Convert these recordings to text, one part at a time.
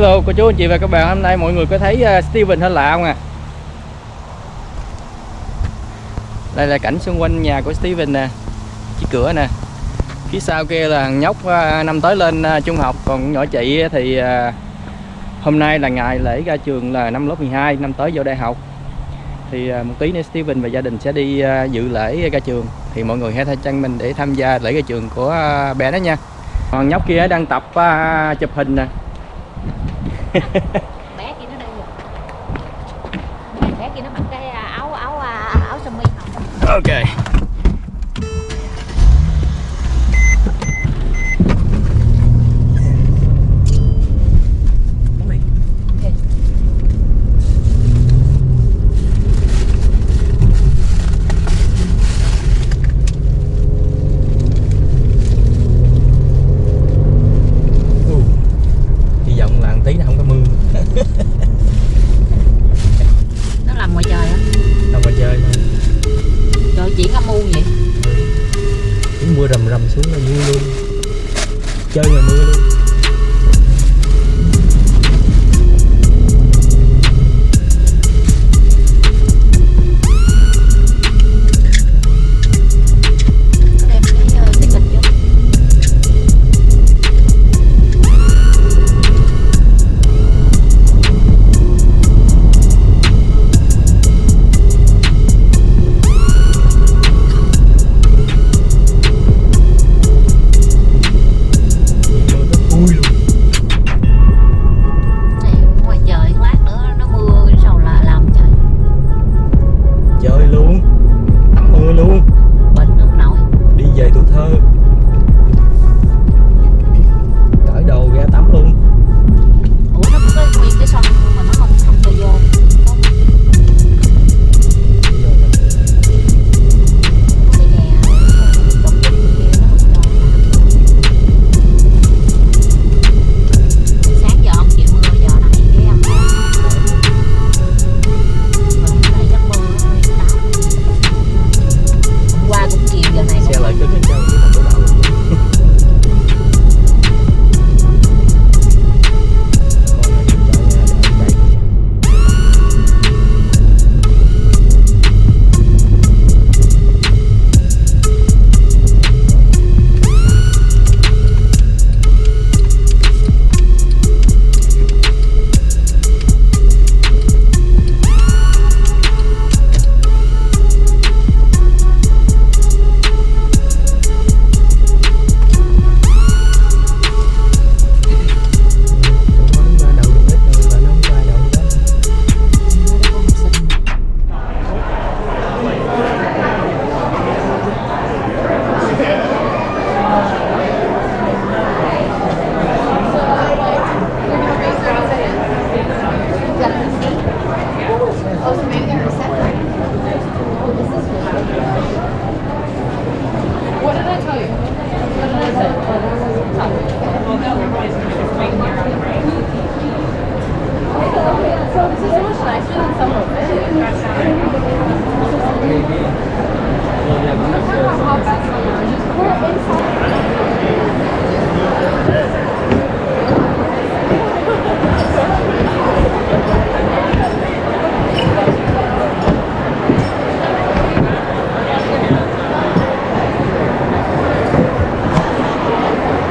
Hello, cô chú, anh chị và các bạn. Hôm nay mọi người có thấy ờ, Steven hơi lạ không à Đây là cảnh xung quanh nhà của Steven nè Chiếc cửa nè. Phía sau kia là thằng nhóc ờ, năm tới lên ờ, trung học, Còn nhỏ chị thì hôm nay là ngày lễ ra trường là năm lớp 12 Năm tới vô đại học. Thì một tí nữa Steven và gia đình sẽ đi dự lễ ra trường. Thì mọi người hãy thay chân mình để tham gia lễ ra trường của bé đó nha. Còn nhóc kia đang tập chụp hình nè. bé kia nó đây rồi bé kia nó mặc cái à, áo áo à, áo sơ mi Ok.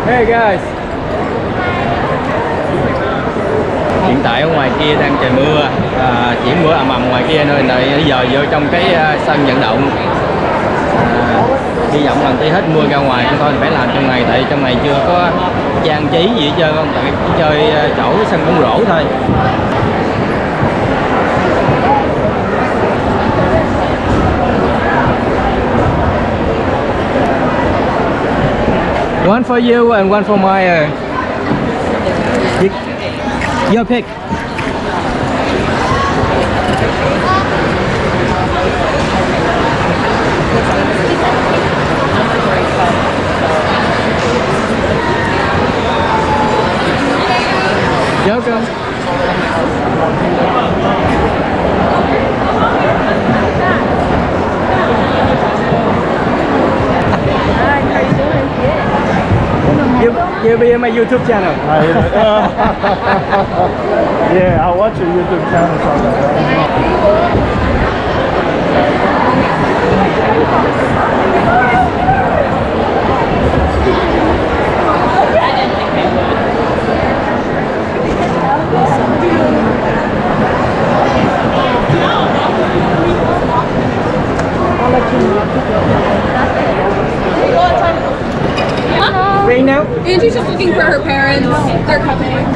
Hey guys Hiện tại ở ngoài kia đang trời mưa. À, Chỉ mưa à, ầm ầm ngoài kia nơi này giờ vô trong cái à, sân vận động. À, Hy vọng lần tí hết mưa ra ngoài chúng thôi phải làm trong ngày Tại trong ngày chưa có trang trí gì hết trơn không Tại chỉ chơi à, chỗ sân bóng rổ thôi. One for you and one for my uh, y- your pick. Welcome. You will be in my YouTube channel. I, yeah, I'll watch your YouTube channel sometime. Right now? Angie's just looking for her parents. They're coming.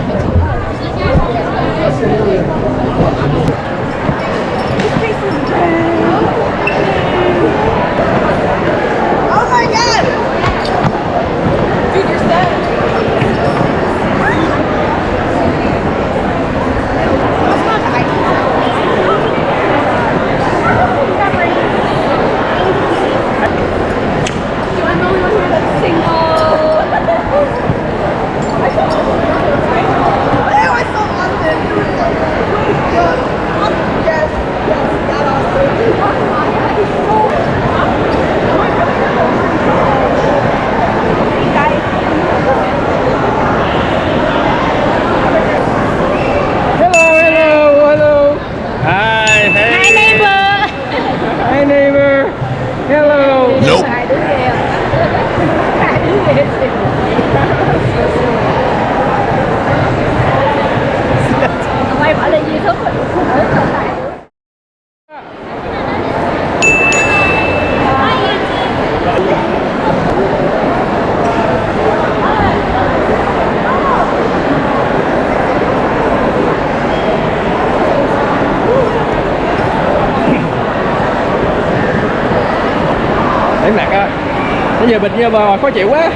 Bây bịch như mà khó chịu quá.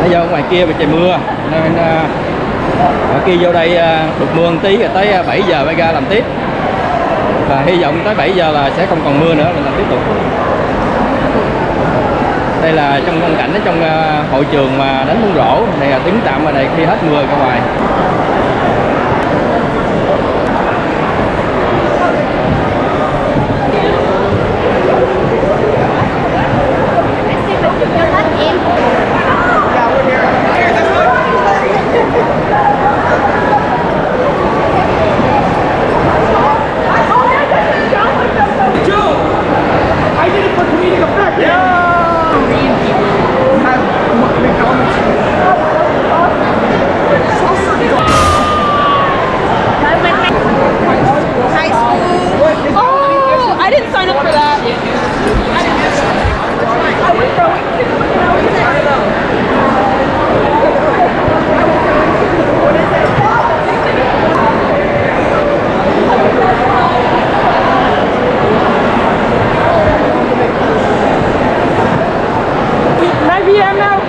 Bây giờ ngoài kia bị trời mưa, nên à, ở kia vô đây à, được mưa một tí rồi tới à, 7 giờ mới ra làm tiếp. Và hy vọng tới 7 giờ là sẽ không còn mưa nữa, mình làm tiếp tục. Đây là trong phong cảnh ở trong hội trường mà đánh bóng rổ, này là tiếng tạm ở đây khi hết mưa ra ngoài. Oh, I didn't sign up for that. This is now.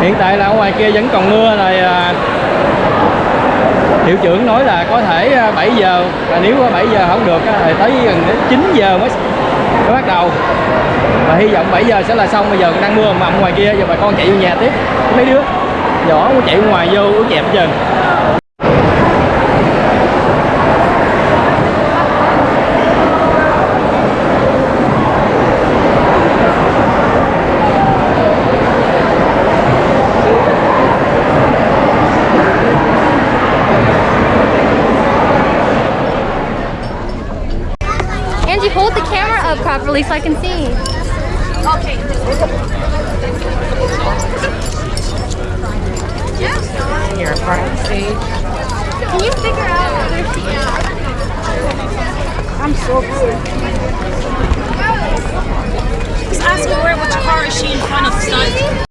hiện tại là ở ngoài kia vẫn còn mưa rồi à, hiệu trưởng nói là có thể à, 7 giờ và nếu có 7 giờ không được à, thì tới gần đến 9 giờ mới mới bắt đầu. Và hy vọng 7 giờ sẽ là xong bây giờ đang mưa mầm ngoài kia giờ bà con chạy vô nhà tiếp. Mấy đứa nhỏ chạy ngoài vô uống nhẹp chừng so I can see. Here, front of the stage. Can you figure out whether she I'm so upset. Just ask her where, which car is she in front of stunt?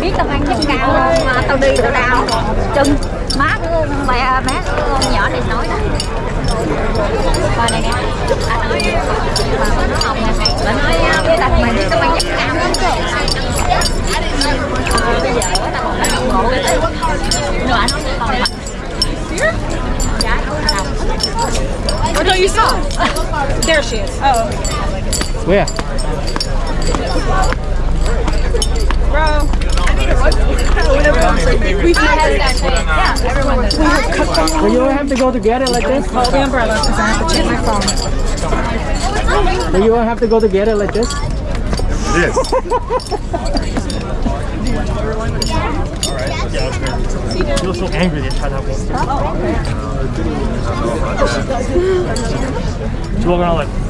Biết tao ăn chân cao mà tao đi tao đau chân. Má của mẹ con nhỏ này nói đó. Coi này nè. Bà nói bà nói ông nè. Bà nói với tao mày đi tao ăn chân cao lắm Ờ, bây giờ tao còn phải đồng ngộ cái nữa anh còn mặt. Oh no, you saw. There she is. Oh. Where? Do you have to go together like this? Hold the umbrella because I have to check my phone. Do you all have to go together like this? He was so angry they tried to have one. She's walking around like.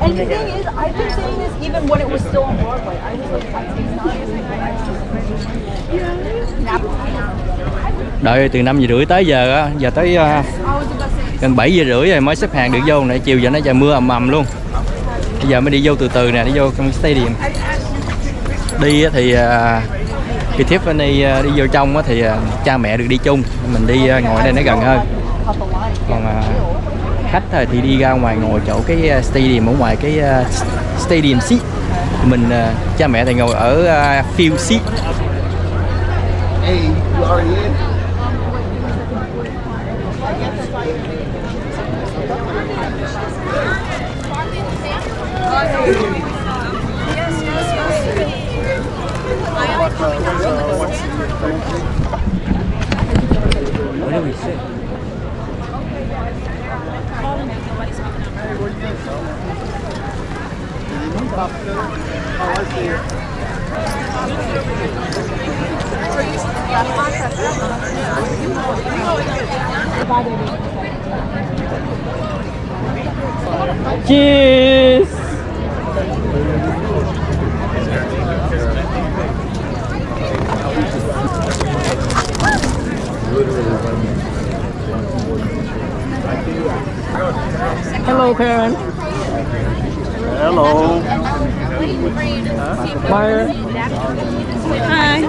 And the thing is, I've been saying this even when it was still on Broadway. I was like, I Đợi từ năm giờ rưỡi tới giờ á, giờ tới uh, gần 7 giờ rưỡi rồi mới xếp hàng được vô nãy chiều giờ nó trời mưa ầm ầm luôn. Bây giờ mới đi vô từ từ nè, đi vô trong stadium. Đi thì à, ờ, khi Tiffany uh, đi vô trong á thì uh, cha mẹ được đi chung, mình đi uh, ngồi đây nó gần hơn. Còn uh, khách thôi thì đi ra ngoài ngồi chỗ cái ờ, stadium ở ngoài cái ờ, stadium seat. Mình ờ, cha mẹ thì ngồi ở field seat. Hey, you in? Where do we sit? Cheers! Hello, Karen. Hello. Fire. Hi.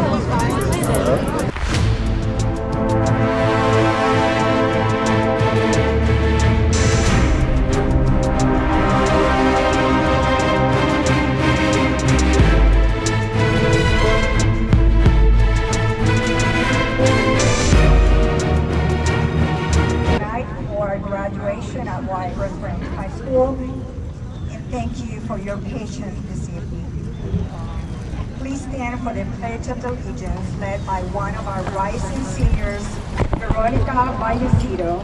Tonight for graduation at Wiregrass Ranch High School. And thank you for your patience this evening. Um, please stand for the Pledge of Allegiance led by one of our rising seniors, Veronica Vallecito,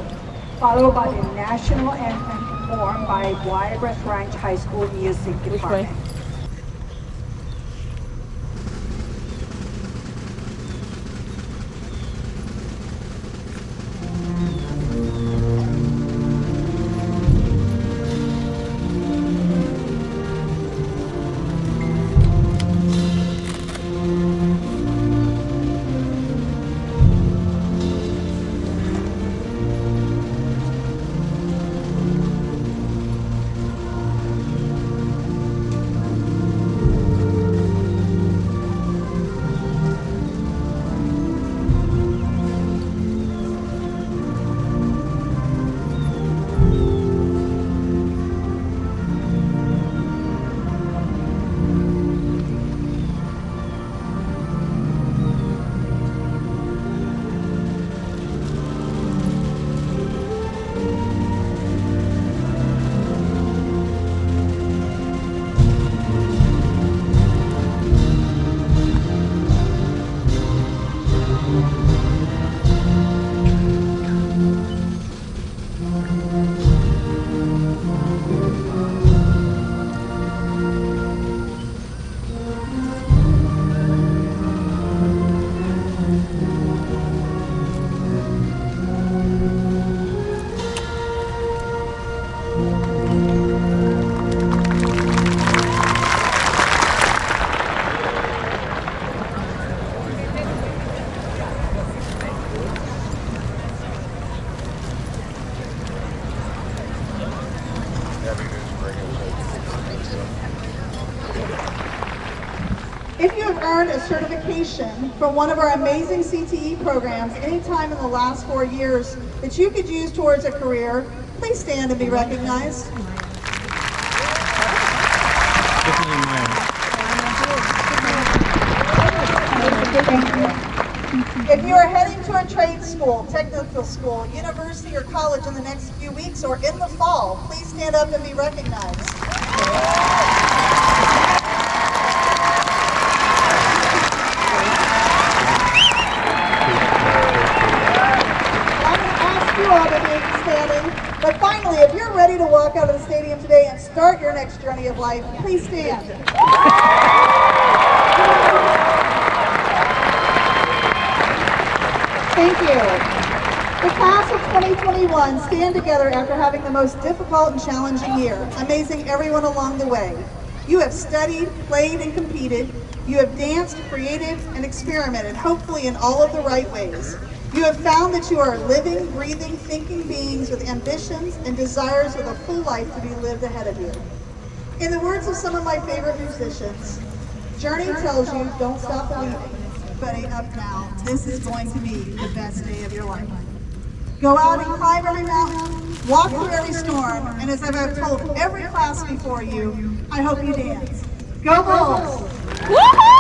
followed by the national anthem performed by Wiregrass Ranch High School Music Department. A certification from one of our amazing CTE programs anytime in the last four years that you could use towards a career, please stand and be recognized. If you are heading to a trade school, technical school, university, or college in the next few weeks or in the fall, please stand up and be recognized. I'm going to ask you all to be standing. But finally, if you're ready to walk out of the stadium today and start your next journey of life, please stand. Thank you. The class of 2021 stand together after having the most difficult and challenging year, amazing everyone along the way. You have studied, played, and competed. You have danced, created, and experimented, hopefully in all of the right ways. You have found that you are living, breathing, thinking beings with ambitions and desires with a full life to be lived ahead of you. In the words of some of my favorite musicians, Journey tells you, don't stop believing, but up now. This is going to be the best day of your life. Go out and climb every mountain, walk through every storm, and as I've told every class before you, I hope you dance. Go Bulls!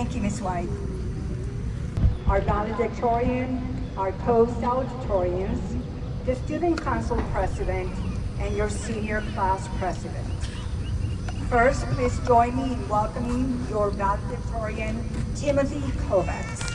Thank you, Ms. White. Our valedictorian, our co-salutatorians, the student council president, and your senior class president. First, please join me in welcoming your valedictorian, Timothy Kovacs.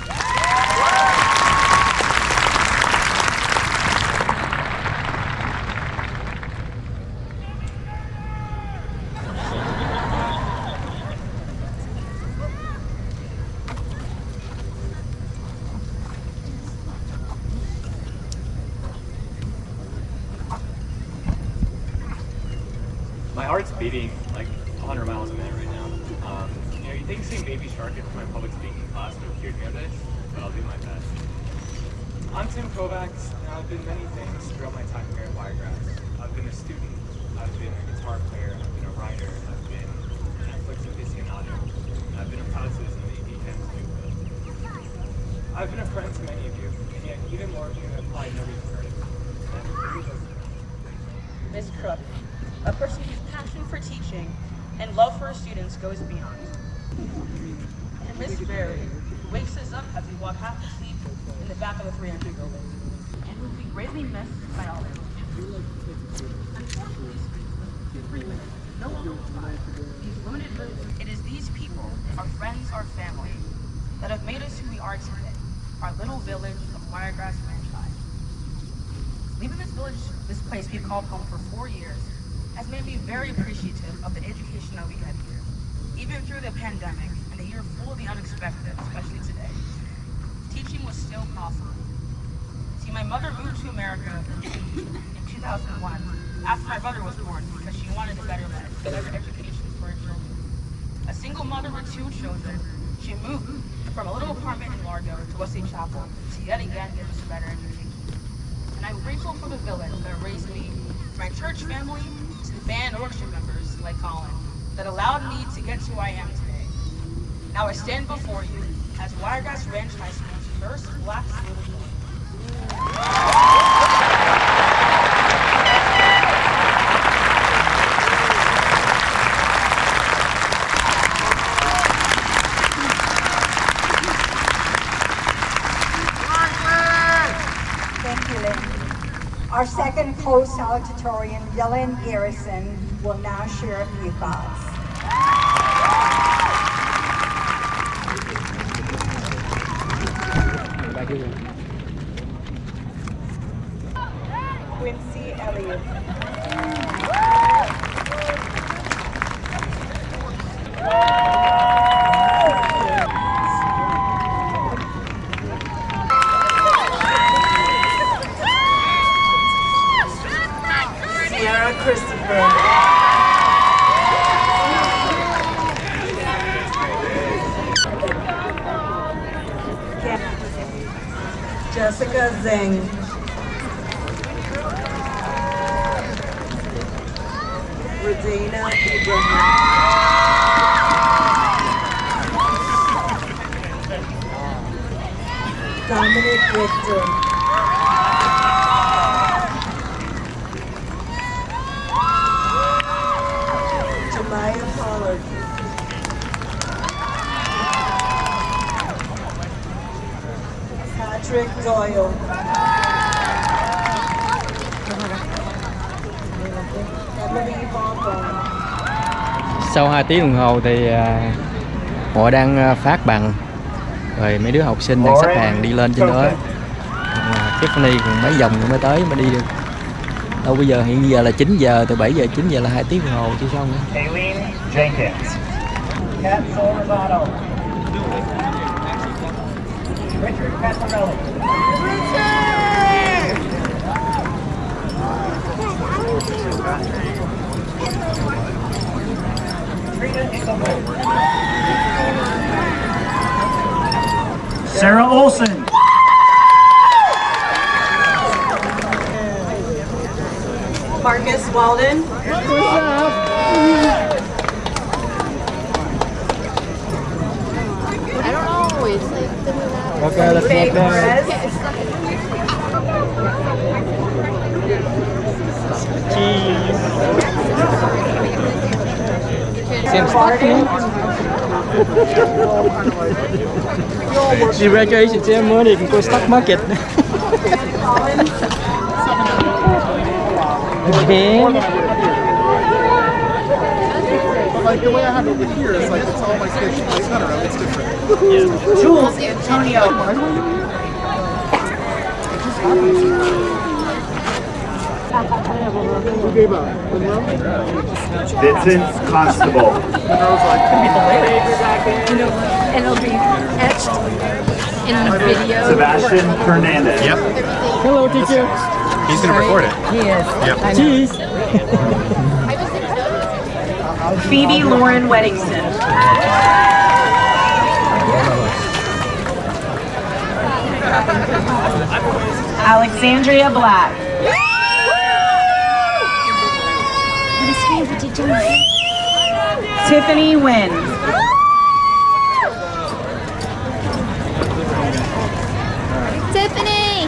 My heart's beating like 100 miles a minute right now. Um, you know, you think seeing Baby Shark in my public speaking class would have cured me of this, but I'll do my best. I'm Tim Kovacs, and I've been many things throughout my time here at Wiregrass. I've been a student, I've been a guitar player, I've been a writer, I've been an Netflix aficionado, I've been a proud citizen of the Newfield. I've been a friend to many of you, and yet even more of you have probably never even heard of me. Ms. Crook, a person whose passion for teaching and love for her students goes beyond. And Ms. Berry, who wakes us up as we walk half asleep in the back of the 300 building, and who will be greatly missed by all. These limited minutes, it is these people, our friends, our family, that have made us who we are today, our little village of Wiregrass Franchise. Leaving this village, this place we've called home for four years, has made me very appreciative of the education that we get here. Even through the pandemic and a year full of the unexpected, especially today, teaching was still possible. See, my mother moved to America in 2001 after my brother was born because she wanted a better life, better education for her children. A single mother with two children, she moved from a little apartment in Largo to Wesley Chapel to yet again give us a better education. And I'm grateful for the village that raised me, my church family, to the band and orchestra members like Colin, that allowed me to get to who I am today. Now I stand before you as Wiregrass Ranch High School's first black student. Thank you, Lynn. Our second co-salutatorian, Dylan Garrison, will now share a few thoughts. Quincy Elliott. Patrick Doyle. Sau 2 tiếng đồng hồ thì à, họ đang à, phát bằng. Rồi mấy đứa học sinh đang xếp hàng đi lên trên đó. À, Tiffany còn mấy vòng nữa mới tới mới đi được. Đâu bây giờ hiện giờ là 9 giờ từ 7 giờ 9 giờ là hai tiếng đồng hồ chưa xong nữa Aileen Jenkins. Kat Solazato. Richard Pasarelli. Trina Engelberg. Sarah Olson. Marcus Walden. I don't always like to Okay, let's Faye walk down. Perez. Xem stock Đi graduation ceremony cũng có stock market Again But like the way I have it over here is like it's all my station. It's not around. It's different. Jules Antonio. Who gave up? Monroe? Vincent Constable. Monroe's like, And it'll be etched in the video. Sebastian Fernandez. Yep. Hello teacher He's gonna record it. He is. Yep. Cheese Phoebe Lauren Weddingston. Alexandria Black. Tiffany Wynn. Tiffany!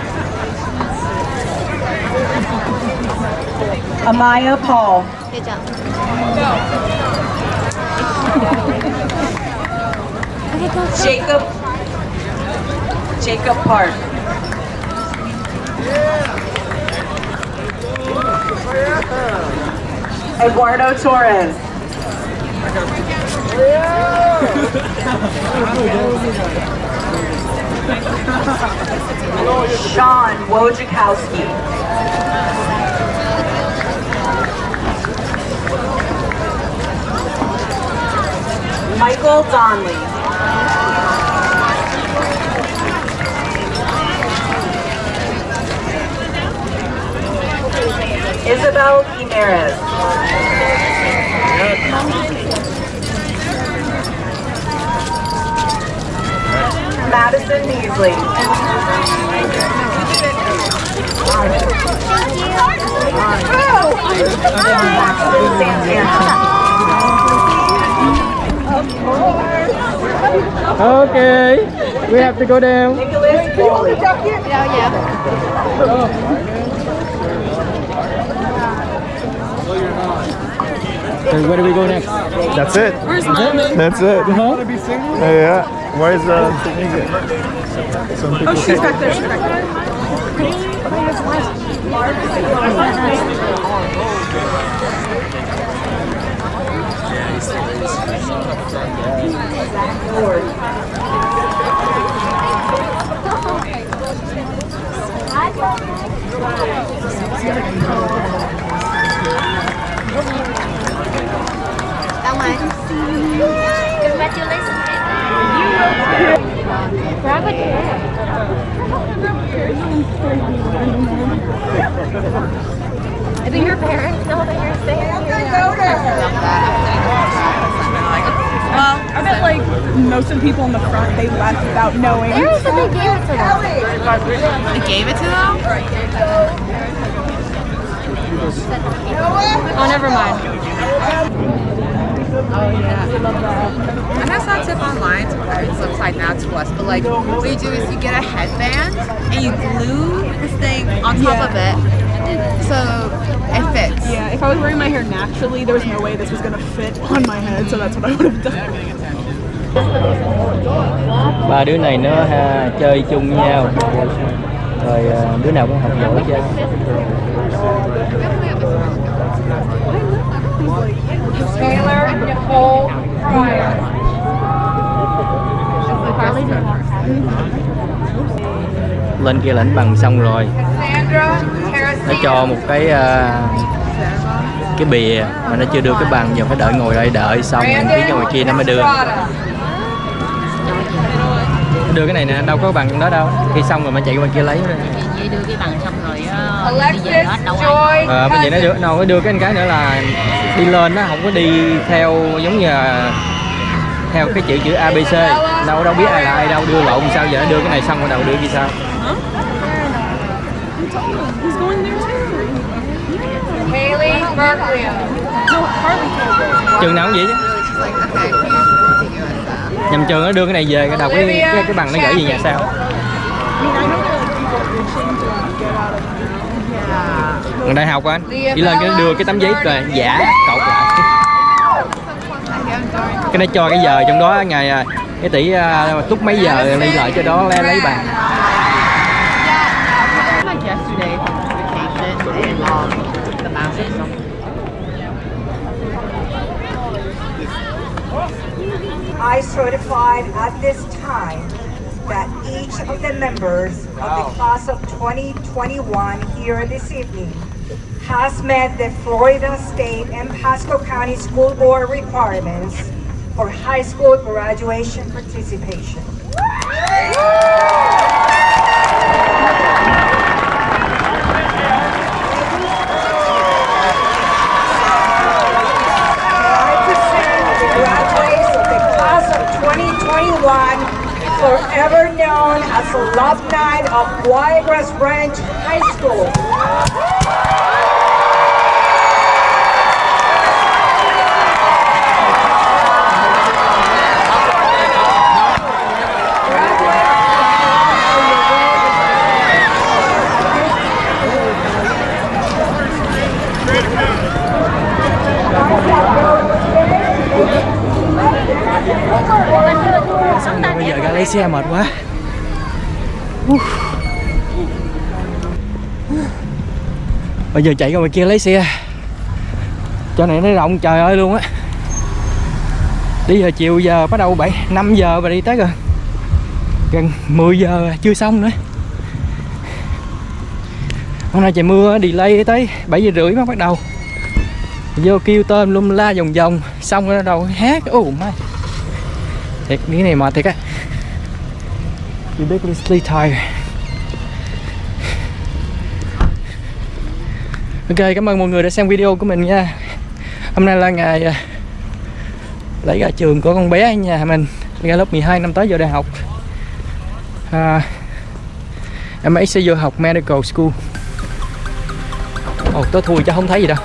Amaya Paul. Good job. Jacob. Jacob Park. Eduardo Torres. Sean Wojciechowski. Michael Donley. Isabel Jimenez. Madison. Maxton Santana. Okay we have to go down Nicholas Foley. So where do we go next? That's it. Where's Mama? That's it. Uh-huh. Yeah. Where's uh, Tanika? Some people Oh, she's back there. She's back there. Mày. Congratulations. Grab a chair. Do your parents know that you're staying here? I bet like most of the people in the front they left without knowing. There said they gave it to them. They gave it to them? Oh, never mind. Oh yeah. And that's not tip online to where it's upside down to us, but like what you do is you get a headband and you glue this thing on top of it so it fits. Yeah, if I was wearing my hair naturally, there was no way this was gonna fit on my head, so that's what I would have done. ba đứa này nó ha, chơi chung với nhau rồi à, đứa nào cũng học giỏi chứ Taylor Nicole Fryer. lên kia lãnh bằng xong rồi Sandra nó cho một cái uh, cái bìa mà nó chưa đưa cái bằng giờ phải đợi ngồi đây đợi xong rồi phía ngoài kia nó mới đưa. Đưa cái này nè đâu có bằng đó đâu. Khi xong rồi mới chạy qua kia lấy Vậy đưa cái bằng xong rồi đi về hết đâu ai. Ờ, nó đưa, nó đưa cái cái nữa là đi lên nó không có đi theo giống như là theo cái chữ chữ ABC đâu đâu biết ai là ai đâu đưa lộn sao giờ đưa cái này xong rồi đầu đưa kia sao trường nào cũng vậy chứ. Nhầm trường nó đưa cái này về cái đầu cái cái, cái bằng nó gửi về nhà sao Còn đại học anh. Chỉ lên cái đưa cái tấm giấy rồi giả cột lại. Cái nó cho cái giờ trong đó ngày à, cái tỷ à, túc mấy giờ đi lại cho đó lấy, lấy bằng I certified at this time that each of the members of the class of 2021 here this evening has met the Florida State and Pasco County School Board requirements for high school graduation participation. I present the graduates of the class of 2021, forever known as alumni of Wiregrass Ranch High School. Xe mệt quá. Bây giờ chạy ra ngoài kia lấy xe. Cho này nó rộng trời ơi luôn á. Đi giờ chiều giờ bắt đầu 7 5 giờ và đi tới rồi. Gần 10 giờ chưa xong nữa. Hôm nay trời mưa delay tới 7 giờ rưỡi mới bắt đầu. Vô kêu tôm lum la vòng vòng, xong rồi đầu hát. Ồ mai thiệt, cái này mệt thiệt á ridiculously tired. Ok cảm ơn mọi người đã xem video của mình nha. Hôm nay là ngày à, lấy ra trường của con bé nhà mình. Ra lớp 12 năm tới giờ đại học. À, em ấy sẽ vô học medical school. Ồ tôi thui chứ không thấy gì đâu.